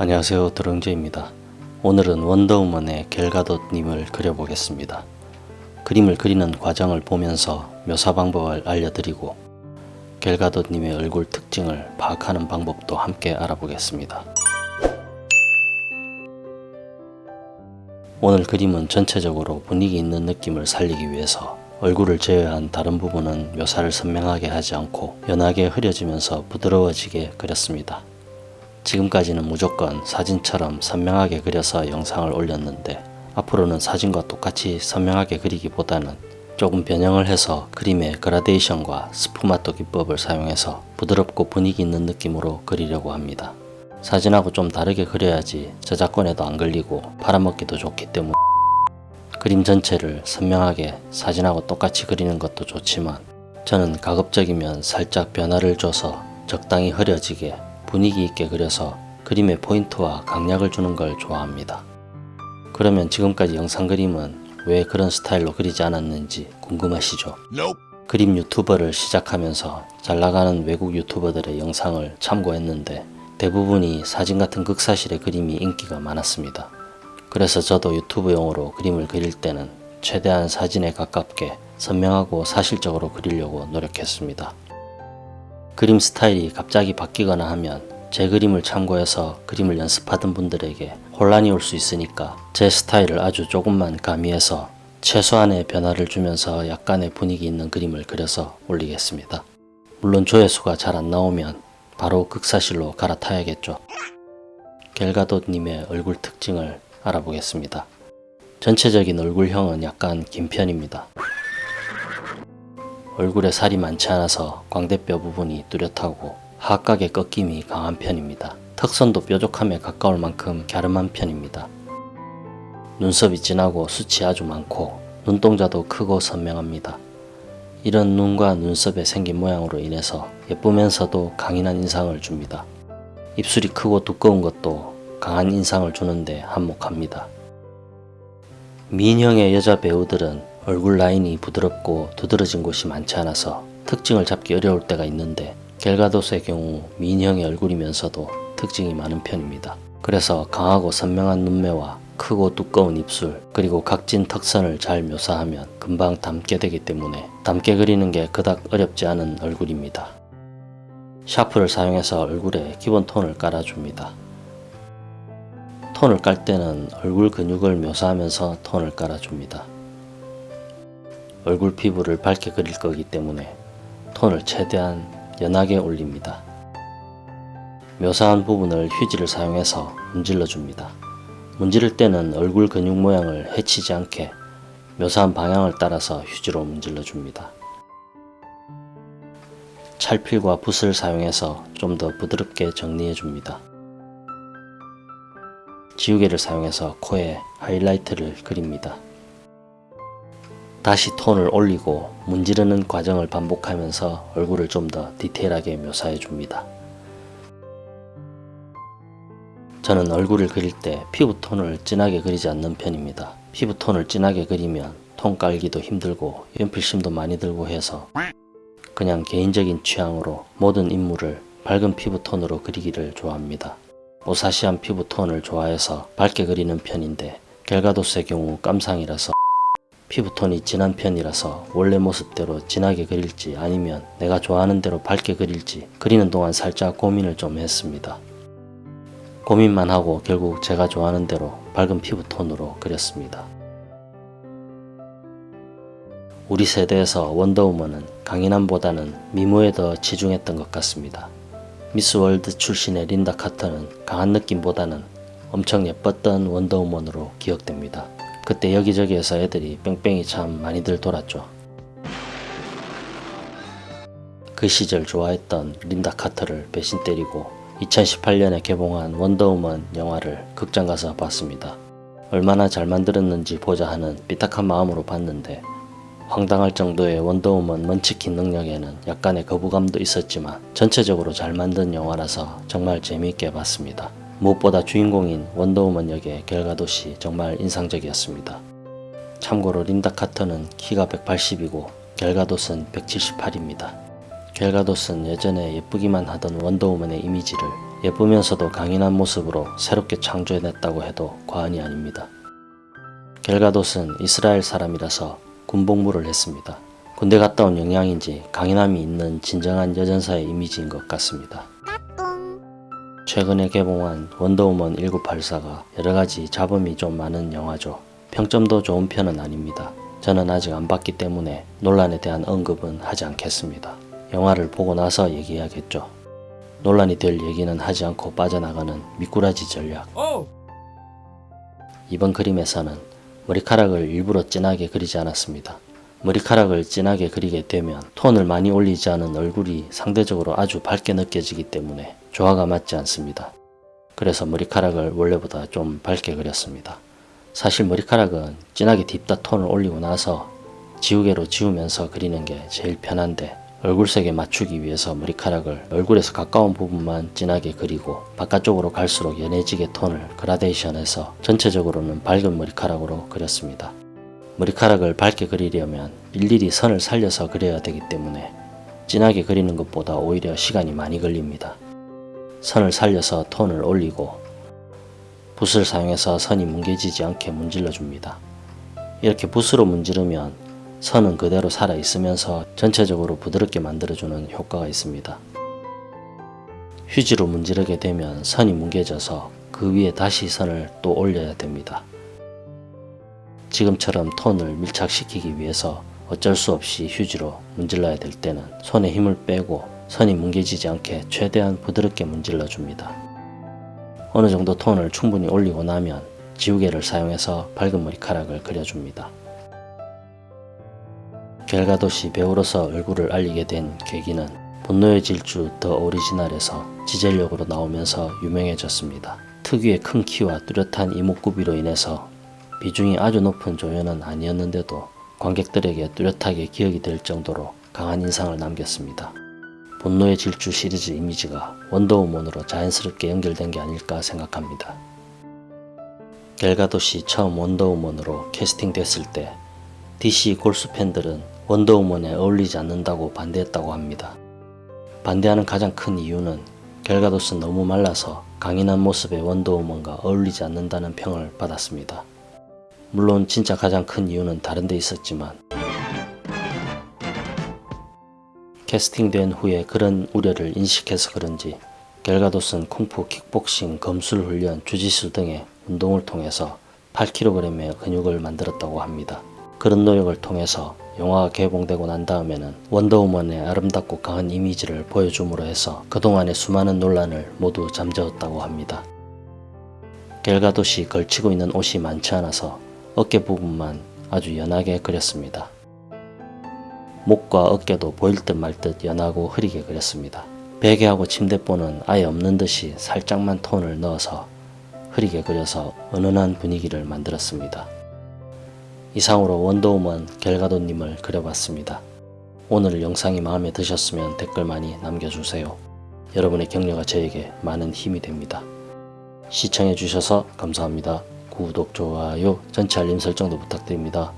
안녕하세요 드렁제입니다. 오늘은 원더우먼의 겔가돗님을 그려보겠습니다. 그림을 그리는 과정을 보면서 묘사 방법을 알려드리고 겔가돗님의 얼굴 특징을 파악하는 방법도 함께 알아보겠습니다. 오늘 그림은 전체적으로 분위기 있는 느낌을 살리기 위해서 얼굴을 제외한 다른 부분은 묘사를 선명하게 하지 않고 연하게 흐려지면서 부드러워지게 그렸습니다. 지금까지는 무조건 사진처럼 선명하게 그려서 영상을 올렸는데 앞으로는 사진과 똑같이 선명하게 그리기보다는 조금 변형을 해서 그림의 그라데이션과 스푸마토 기법을 사용해서 부드럽고 분위기 있는 느낌으로 그리려고 합니다. 사진하고 좀 다르게 그려야지 저작권에도 안 걸리고 팔아먹기도 좋기 때문에 그림 전체를 선명하게 사진하고 똑같이 그리는 것도 좋지만 저는 가급적이면 살짝 변화를 줘서 적당히 흐려지게 분위기 있게 그려서 그림의 포인트와 강약을 주는 걸 좋아합니다. 그러면 지금까지 영상 그림은 왜 그런 스타일로 그리지 않았는지 궁금하시죠? Nope. 그림 유튜버를 시작하면서 잘나가는 외국 유튜버들의 영상을 참고했는데 대부분이 사진 같은 극사실의 그림이 인기가 많았습니다. 그래서 저도 유튜브용으로 그림을 그릴 때는 최대한 사진에 가깝게 선명하고 사실적으로 그리려고 노력했습니다. 그림 스타일이 갑자기 바뀌거나 하면 제 그림을 참고해서 그림을 연습하던 분들에게 혼란이 올 수 있으니까 제 스타일을 아주 조금만 가미해서 최소한의 변화를 주면서 약간의 분위기 있는 그림을 그려서 올리겠습니다. 물론 조회수가 잘 안 나오면 바로 극사실로 갈아타야겠죠. 겔가돗님의 얼굴 특징을 알아보겠습니다. 전체적인 얼굴형은 약간 긴 편입니다. 얼굴에 살이 많지 않아서 광대뼈 부분이 뚜렷하고 하악각의 꺾임이 강한 편입니다. 턱선도 뾰족함에 가까울 만큼 갸름한 편입니다. 눈썹이 진하고 숱이 아주 많고 눈동자도 크고 선명합니다. 이런 눈과 눈썹의 생긴 모양으로 인해서 예쁘면서도 강인한 인상을 줍니다. 입술이 크고 두꺼운 것도 강한 인상을 주는데 한몫합니다. 미인형의 여자 배우들은 얼굴 라인이 부드럽고 두드러진 곳이 많지 않아서 특징을 잡기 어려울 때가 있는데 겔가도스의 경우 미인형의 얼굴이면서도 특징이 많은 편입니다. 그래서 강하고 선명한 눈매와 크고 두꺼운 입술 그리고 각진 턱선을 잘 묘사하면 금방 닮게 되기 때문에 닮게 그리는 게 그닥 어렵지 않은 얼굴입니다. 샤프를 사용해서 얼굴에 기본 톤을 깔아줍니다. 톤을 깔 때는 얼굴 근육을 묘사하면서 톤을 깔아줍니다. 얼굴 피부를 밝게 그릴 거기 때문에 톤을 최대한 연하게 올립니다. 묘사한 부분을 휴지를 사용해서 문질러 줍니다. 문지를 때는 얼굴 근육 모양을 해치지 않게 묘사한 방향을 따라서 휴지로 문질러 줍니다. 찰필과 붓을 사용해서 좀 더 부드럽게 정리해 줍니다. 지우개를 사용해서 코에 하이라이트를 그립니다. 다시 톤을 올리고 문지르는 과정을 반복하면서 얼굴을 좀 더 디테일하게 묘사해 줍니다. 저는 얼굴을 그릴 때 피부톤을 진하게 그리지 않는 편입니다. 피부톤을 진하게 그리면 톤 깔기도 힘들고 연필심도 많이 들고 해서 그냥 개인적인 취향으로 모든 인물을 밝은 피부톤으로 그리기를 좋아합니다. 오사시한 피부톤을 좋아해서 밝게 그리는 편인데 겔가도스의 경우 깜상이라서 피부톤이 진한 편이라서 원래 모습대로 진하게 그릴지 아니면 내가 좋아하는 대로 밝게 그릴지 그리는 동안 살짝 고민을 좀 했습니다. 고민만 하고 결국 제가 좋아하는 대로 밝은 피부톤으로 그렸습니다. 우리 세대에서 원더우먼은 강인함보다는 미모에 더 치중했던 것 같습니다. 미스 월드 출신의 린다 카터는 강한 느낌보다는 엄청 예뻤던 원더우먼으로 기억됩니다. 그때 여기저기에서 애들이 뺑뺑이 참 많이들 돌았죠. 그 시절 좋아했던 린다 카터를 배신 때리고 2018년에 개봉한 원더우먼 영화를 극장 가서 봤습니다. 얼마나 잘 만들었는지 보자 하는 삐딱한 마음으로 봤는데 황당할 정도의 원더우먼 먼치킨 능력에는 약간의 거부감도 있었지만 전체적으로 잘 만든 영화라서 정말 재미있게 봤습니다. 무엇보다 주인공인 원더우먼 역의 겔가도시 정말 인상적이었습니다. 참고로 린다 카터는 키가 180이고 겔가도스는 178입니다. 겔가도스는 예전에 예쁘기만 하던 원더우먼의 이미지를 예쁘면서도 강인한 모습으로 새롭게 창조해냈다고 해도 과언이 아닙니다. 겔가돗은 이스라엘 사람이라서 군복무를 했습니다. 군대 갔다 온 영향인지 강인함이 있는 진정한 여전사의 이미지인 것 같습니다. 최근에 개봉한 원더우먼 1984가 여러가지 잡음이 좀 많은 영화죠. 평점도 좋은 편은 아닙니다. 저는 아직 안 봤기 때문에 논란에 대한 언급은 하지 않겠습니다. 영화를 보고 나서 얘기해야겠죠. 논란이 될 얘기는 하지 않고 빠져나가는 미꾸라지 전략. 이번 그림에서는 머리카락을 일부러 진하게 그리지 않았습니다. 머리카락을 진하게 그리게 되면 톤을 많이 올리지 않은 얼굴이 상대적으로 아주 밝게 느껴지기 때문에 조화가 맞지 않습니다. 그래서 머리카락을 원래보다 좀 밝게 그렸습니다. 사실 머리카락은 진하게 딥다 톤을 올리고 나서 지우개로 지우면서 그리는 게 제일 편한데 얼굴색에 맞추기 위해서 머리카락을 얼굴에서 가까운 부분만 진하게 그리고 바깥쪽으로 갈수록 연해지게 톤을 그라데이션해서 전체적으로는 밝은 머리카락으로 그렸습니다. 머리카락을 밝게 그리려면 일일이 선을 살려서 그려야 되기 때문에 진하게 그리는 것보다 오히려 시간이 많이 걸립니다. 선을 살려서 톤을 올리고 붓을 사용해서 선이 뭉개지지 않게 문질러 줍니다. 이렇게 붓으로 문지르면 선은 그대로 살아 있으면서 전체적으로 부드럽게 만들어주는 효과가 있습니다. 휴지로 문지르게 되면 선이 뭉개져서 그 위에 다시 선을 또 올려야 됩니다. 지금처럼 톤을 밀착시키기 위해서 어쩔 수 없이 휴지로 문질러야 될 때는 손에 힘을 빼고 선이 뭉개지지 않게 최대한 부드럽게 문질러 줍니다. 어느 정도 톤을 충분히 올리고 나면 지우개를 사용해서 밝은 머리카락을 그려줍니다. 겔가도시 배우로서 얼굴을 알리게 된 계기는 분노의 질주 더 오리지널에서 지젤력으로 나오면서 유명해졌습니다. 특유의 큰 키와 뚜렷한 이목구비로 인해서 비중이 아주 높은 조연은 아니었는데도 관객들에게 뚜렷하게 기억이 될 정도로 강한 인상을 남겼습니다. 분노의 질주 시리즈 이미지가 원더우먼으로 자연스럽게 연결된 게 아닐까 생각합니다. 겔가도시 처음 원더우먼으로 캐스팅됐을 때 DC 골수 팬들은 원더우먼에 어울리지 않는다고 반대했다고 합니다. 반대하는 가장 큰 이유는 겔가도스는 너무 말라서 강인한 모습의 원더우먼과 어울리지 않는다는 평을 받았습니다. 물론 진짜 가장 큰 이유는 다른 데 있었지만 캐스팅된 후에 그런 우려를 인식해서 그런지 겔가도스는 쿵푸, 킥복싱, 검술 훈련, 주짓수 등의 운동을 통해서 8kg의 근육을 만들었다고 합니다. 그런 노력을 통해서 영화가 개봉되고 난 다음에는 원더우먼의 아름답고 강한 이미지를 보여줌으로 해서 그동안의 수많은 논란을 모두 잠재웠다고 합니다. 겔가도시 걸치고 있는 옷이 많지 않아서 어깨 부분만 아주 연하게 그렸습니다. 목과 어깨도 보일 듯 말 듯 연하고 흐리게 그렸습니다. 베개하고 침대보는 아예 없는 듯이 살짝만 톤을 넣어서 흐리게 그려서 은은한 분위기를 만들었습니다. 이상으로 원더우먼 겔가도님을 그려봤습니다. 오늘 영상이 마음에 드셨으면 댓글 많이 남겨주세요. 여러분의 격려가 저에게 많은 힘이 됩니다. 시청해주셔서 감사합니다. 구독, 좋아요, 전체 알림 설정도 부탁드립니다.